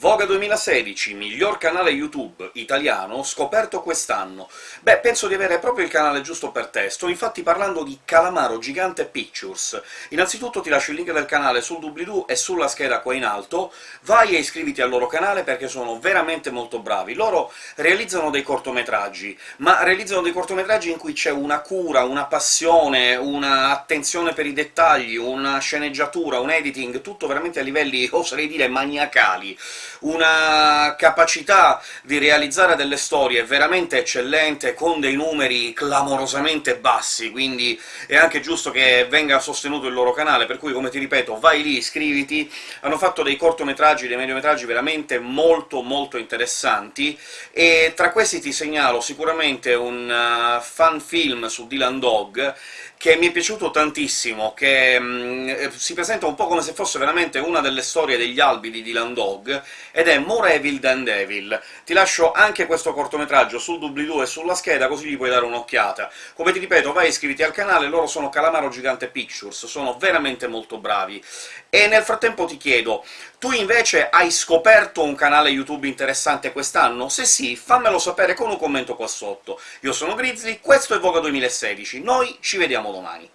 Voga 2016, miglior canale YouTube italiano scoperto quest'anno. Beh, penso di avere proprio il canale giusto per te, sto infatti parlando di Calamaro Gigante Pictures. Innanzitutto ti lascio il link del canale sul doobly-doo e sulla scheda qua in alto, vai e iscriviti al loro canale perché sono veramente molto bravi. Loro realizzano dei cortometraggi, ma realizzano dei cortometraggi in cui c'è una cura, una passione, una attenzione per i dettagli, una sceneggiatura, un editing, tutto veramente a livelli, oserei dire, maniacali una capacità di realizzare delle storie veramente eccellente, con dei numeri clamorosamente bassi, quindi è anche giusto che venga sostenuto il loro canale, per cui, come ti ripeto, vai lì, iscriviti, hanno fatto dei cortometraggi, dei mediometraggi veramente molto molto interessanti, e tra questi ti segnalo sicuramente un uh, fan film su Dylan Dog, che mi è piaciuto tantissimo, che mh, si presenta un po' come se fosse veramente una delle storie degli albi di Dylan Dog, ed è More Evil Than Devil. Ti lascio anche questo cortometraggio sul doobly-doo e sulla scheda, così gli puoi dare un'occhiata. Come ti ripeto, vai iscriviti al canale, loro sono Calamaro Gigante Pictures, sono veramente molto bravi. E nel frattempo ti chiedo, tu invece hai scoperto un canale YouTube interessante quest'anno? Se sì, fammelo sapere con un commento qua sotto. Io sono Grizzly, questo è Voga 2016, noi ci vediamo domani.